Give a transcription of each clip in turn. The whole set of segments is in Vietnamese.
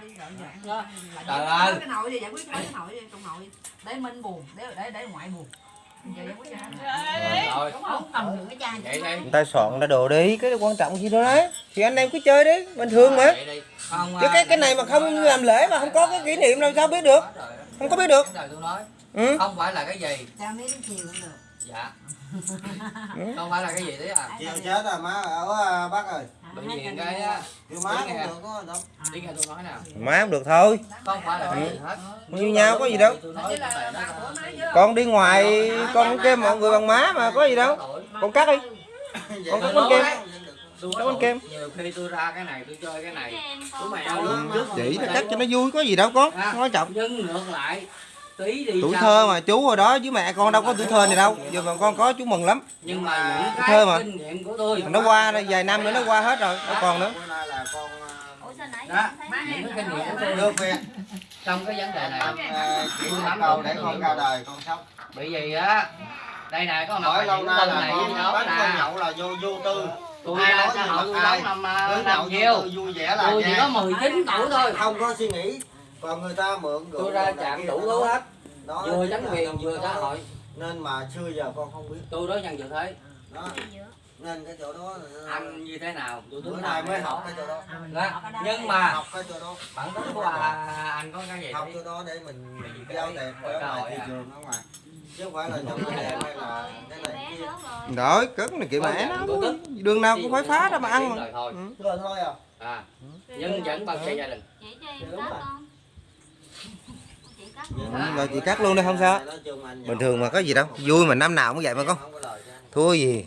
đi rồi giờ Trời ơi. cái nội gì giải quyết cái nội đi trong nội để minh buồn để để để ngoại buồn. Đi. người ta soạn ra đồ đi cái quan trọng gì đâu đấy. Thì anh em cứ chơi đi bình thường mà. Đi. Chứ à, cái cái này mà không làm lễ mà không có cái kỷ niệm làm sao biết được. Không có biết được. Ừ. không phải là cái gì. Chai mấy đến chiều cũng được. Dạ. Không phải là cái gì đấy à? Chiều chết rồi má ở à, bác ơi bởi vì cái á, chiều má cũng được có đâu. Đi nghe tôi nói nè. Má không được thôi. Không phải là hết. Như nhau có gì đâu. Nói của con đi ngoài con kêu mọi người bằng má mà có gì đâu. Con cắt đi. Con cắt bánh kem tôi Có bánh kem. nhiều khi tôi ra cái này tôi chơi cái này. Ừ, luôn trước chỉ là cắt cho nó vui có gì đâu con. Không quan trọng. nhưng ngược lại tuổi thơ mà chú hồi đó với mẹ con đâu có tuổi thơ này đâu. giờ mà con có chú mừng lắm. Nhưng mà những Thơ mà. kinh nghiệm của tôi nó qua đây vài năm nữa nó qua hết rồi đâu còn nữa. Nãy Đó, những kinh nghiệm của tôi. Được việc trong cái vấn đề này à, chỉ một câu để con ra đời con sống. Bởi vì á đây này có hỏi lâu nay là này con bánh con nhậu là vô vô tư. Tôi ra nói xã gì hội tôi đóng năm năm tư vui vẻ là tôi chỉ có 19 tuổi thôi. Không có suy nghĩ còn người ta mượn rượu tôi ra chạm đủ thứ hết. Nói vừa chính quyền vừa đó. xã hội. Nên mà xưa giờ con không biết. Tôi đối nhân dự thế. Đó. Nên cái chỗ đó là- anh như thế nào? Tôi bữa nay mới học cái chỗ đó. Đó. nhưng mà học cái chỗ đó. bản tính của à, anh có cái gì học chỗ đó để mình giao tiền ở ngoài thị à. trường ở ngoài. Chứ không phải là trong cái này hay là cái này kia. cất này kiểu mẹ nó đường nào cũng phải phá ra mà ăn. mà rồi thôi. Ừ. rồi thôi à. À nhưng vẫn bao che gia đình. Chị cho em con chị cắt luôn Dạ. Rồi chị cắt luôn đi không sao bình thường mà có gì đâu vui mà năm nào cũng vậy mà con không có lời cho anh. thua gì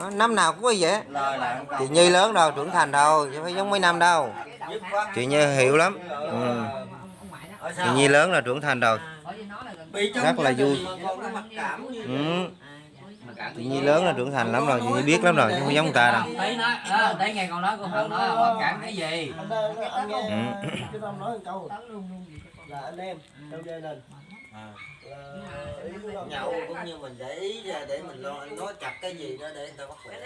đó, năm nào cũng có vậy chị. Nhi lớn đâu trưởng thành đâu chứ phải giống mấy năm đâu chị Nhi hiểu lắm ừ. chị Nhi lớn là trưởng thành rồi bởi vì nó là gần bị trong rất là vui. ừ. mà cảm chị Nhi lớn là trưởng thành lắm rồi chị Nhi biết lắm rồi chứ không giống người ta đâu nói thấy nghe con nói con không nói mặc cảm cái gì Ừ. là anh em trong gia đình là ý của Tâm nhậu cũng như mình để ý ra để mình lo nói chặt cái gì đó để người ta bắt khỏe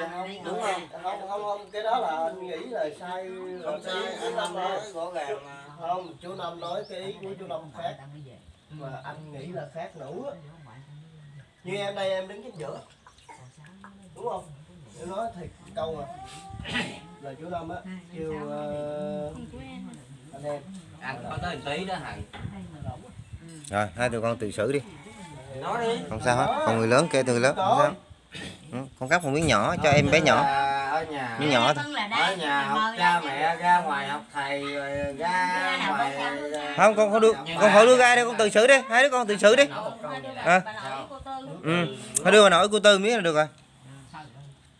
Dạ không, đúng không không không không cái đó là anh nghĩ là sai không sai anh Năm nói rõ ràng mà. không chú Năm nói cái ý của chú Năm khác. mà anh nghĩ là khác nữa. Như em đây em đứng chính giữa. Đúng không? Em nói thiệt câu à. Là chú Năm á kêu ờ, anh em tới tí đó rồi hai tụi con tự xử đi. Nói đi. Không sao hết còn người lớn kêu từ lớn không sao. Ừ. con cắt một miếng nhỏ cho em bé nhỏ. Là ở nhà. Miếng nhỏ thôi. Ở nhà học cha mẹ ra ngoài học thầy rồi ra ngoài không? con không đưa con khỏi đưa ra đây con tự xử đi. Hai đứa con tự xử đi. À. cô ừ. Đưa bà nội của tư miếng là được rồi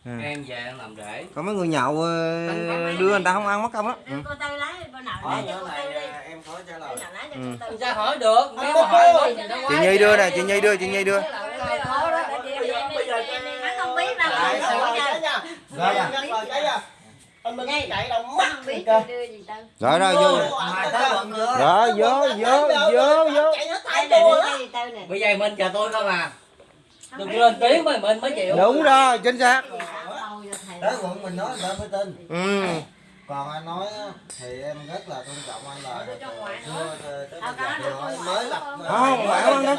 Ừ. em về em làm rễ. Còn mấy người nhậu ờ, đưa người ta không ăn mất công á. Ừ. cô tư lấy bà nội hỏi lấy cho chỗ cô này tư đi. à, em khỏi trả lời. Bà nội lấy cho Ừ. cô tư sao hỏi được nếu mà hỏi chị Nhi đưa nè chị Nhi đưa chị Nhi đưa. Không biết đâu rồi anh Minh chạy đâu hắn mắt không biết kìa chị đưa gì tư rồi rồi vô rồi vô vô vô vô bây giờ mình chờ tôi không à đừng lên tiếng mà mình mới chịu. Đúng rồi chính xác tới quận mình nói người ta mới tin ừ còn anh nói thì em rất là tôn trọng anh là Ờ, mới lập không? Ngoại không đó.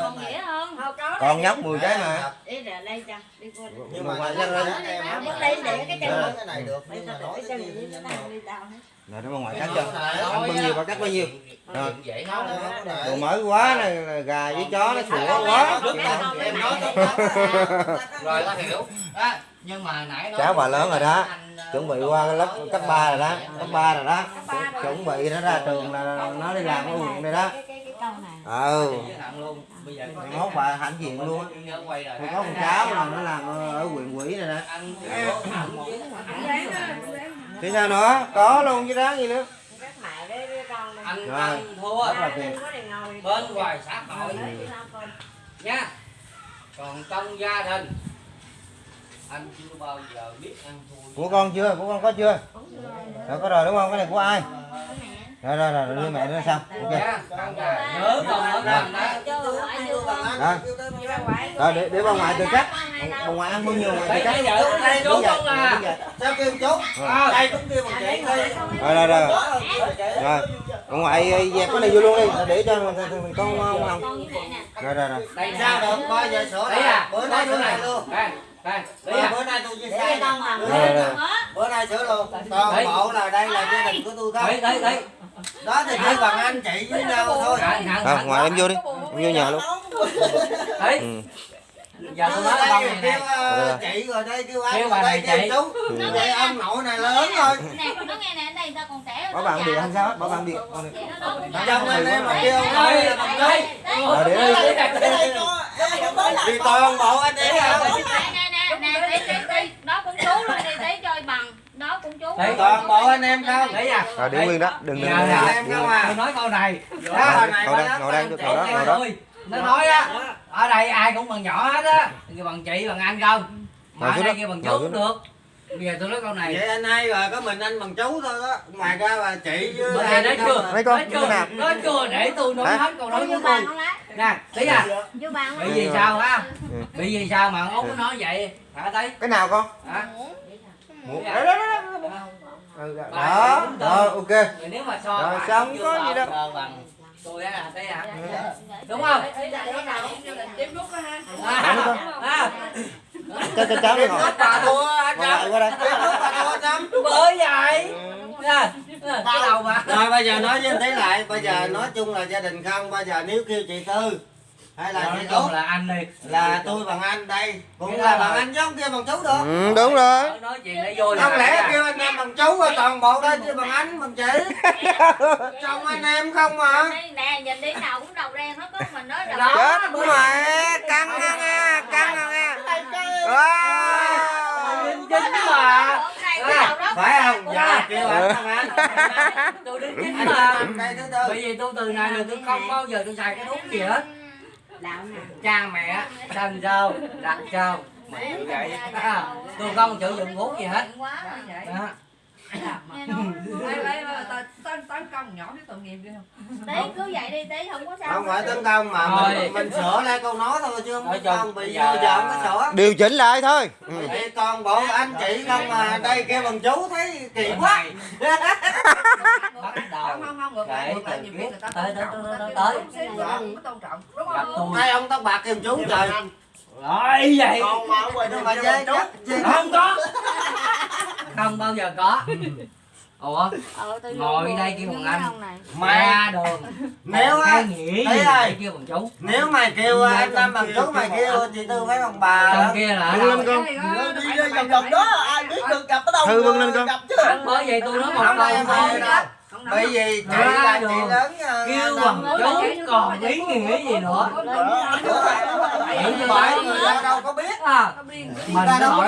còn nghĩa không còn nhóc 10 cái mà đi ra đây cho đi qua nhưng mà lên. để cái chân này được nhưng mà nói cái nó rồi ngoại cắt cho ăn bao nhiêu bà cắt bao nhiêu Rồi. đồ mới quá này là gà với chó nó sủa quá em nói rồi ta hiểu nhưng mà nãy nói cháu bà lớn rồi đó. anh, ờ, chuẩn bị qua cái lớp cấp 3 rồi đó. cấp 3 rồi đó. Chuẩn bị nó ra trường là nó đi làm ở quận đây đó. cái cái cái câu này. Ừ mốt bà hãnh diện luôn Tôi có một cháu là nó làm ở huyện quỹ này nè thì sao nữa? Có luôn chứ đáng gì nữa các mẹ với với con đây anh thua. Bên ngoài xã hội. Nha. Còn trong gia đình anh chưa bao giờ biết ăn thua của con chưa? Của con có chưa? Rồi. Có rồi đúng không? Cái này của ai? Rồi rồi rồi đưa mẹ nữa xong ok. Nhớ con nói con đó. rồi để để bà ngoại tự cắt. Bà ngoại ăn bao nhiêu ngoại tự Đấy, cắt? đây chú không à. sao kêu chú? Đây cũng kêu bằng chị đi rồi rồi rồi. Rồi bà ngoại dẹp cái này vô luôn đi. Để cho thằng- con không rồi rồi rồi. Đây sao được coi giờ sửa Đấy lại à, bữa nay lại này. luôn. Luôn. Đây, đây. À. bữa nay tôi chia rồi. con hết bữa nay sửa luôn. Toàn Đấy. bộ là đây là gia đình của tôi không Đấy, đấy, đấy. đó thì chỉ bằng anh chị với nhau thôi. à, ngoại em vô đi. Em vô nhà luôn. Đấy, ừ. giờ tôi nói đây này nè. ờ, chị rồi đây kêu anh rồi đây kêu chú. Ông nội này lớn rồi. nè nó nghe nè đây ta còn trẻ bảo bạn điện không sao? Bảo bạn điện đâu chồng anh em mà kêu ông là bằng đây. để đây. thì toàn bộ anh em nè tí tí tí đó cũng chú luôn đi tí chơi bằng đó cũng chú Đấy. toàn bộ anh em không Đấy à. rồi để nguyên đó đừng đừng Giờ đừng nè, em không à. Tôi nói câu này. đó hồi này ngồi nói ngồi đó ngồi đó Nó nói á, ở đây ai cũng bằng nhỏ hết á. Kêu bằng chị, bằng anh không. Mà ở đây đó, kêu bằng chú cũng được. Bây giờ tôi nói câu này. vậy anh hai rồi có mình anh bằng chú thôi đó ngoài ra là chị với anh nói không chưa? à. Mấy con, Nói chưa? nào? Nói chưa để tôi nói Hả? hết câu nói của tôi. không Nè, tí à. vô bàn Bị không gì sao á? Ừ. Bị gì sao mà út nó nói vậy? Hả thấy? cái nào con Hả? Một- Dạ. đó đó đó đó. Ừ, đó đúng ok nếu mà so Rồi, xong, có gì đâu. tôi á, thấy hả? Đúng không? À, à, cho cho cháu đi ngồi. lúc bà thua anh ngồi lại qua đây. Bởi vậy. Nè, nè, cái đầu mà. Rồi bây giờ nói với anh thấy lại Bây giờ nói chung là gia đình không Bây giờ nếu kêu chị Tư Hay là Nói chị chung Út là anh đi. Là tôi bằng anh đây. Cũng là bằng anh chứ không kêu bằng chú được. Ừ, đúng rồi. Nói chuyện để vui Không lẽ kêu anh em bằng chú rồi toàn bộ đây kêu bằng anh bằng chị? Chồng anh em không mà. Nè nhìn đi nào cũng đầu đen hết có mình nói đầu Đó. chết. mẹ căng nha nghe căng Đính chính mà. Phải không? Dạ kêu anh Ừ. bằng anh Tôi chính Anh mà. Bởi vì tôi từ nay là tôi không bao giờ tôi xài cái thuốc gì hết. Cha mẹ, thân sao, đặt. À, tôi không sử dụng thuốc gì hết. Đó. Nghe nói tấn tấn công nhỏ biết tội nghiệp ghê không tí cứ vậy đi tí không có sao Không phải tấn công mà Thôi. mình, mình sửa lại câu nói thôi chứ không Nói công bây bị giờ giờ không có sửa. Điều chỉnh lại thôi. Ừ. Vậy toàn bộ anh chị không mà đây kêu bằng chú thấy kỳ quá. bắt đầu. Không không không ngược lại Để ngược lại từ nhiều khi người ta tới- tới- tôn tới- trọng, tới- người ta kêu tới. đúng xíu, tôn trọng. Đúng gặp không? tôi. Hai ông tóc bạc kêu chú trời. rồi vậy. Còn mà ở ngoài đường mà dê chú không có không bao giờ có ủa ờ, tôi Ngồi đây kêu bằng anh. ra đường nếu á thấy gì ơi. kêu bằng chú nếu mày kêu anh năm bằng chú mày kêu chị tư phải bằng bà trong kia là đâu lên con đi ra vòng vòng đó ai biết được gặp ở đâu Thư bưng lên con. gặp chứ bởi vậy tôi nói một câu đây, thôi bởi vì chị là chị đường. lớn ờ, kêu bằng chú còn ý nghĩa gì nữa bởi người ta đâu có biết à mình Ta đâu hỏi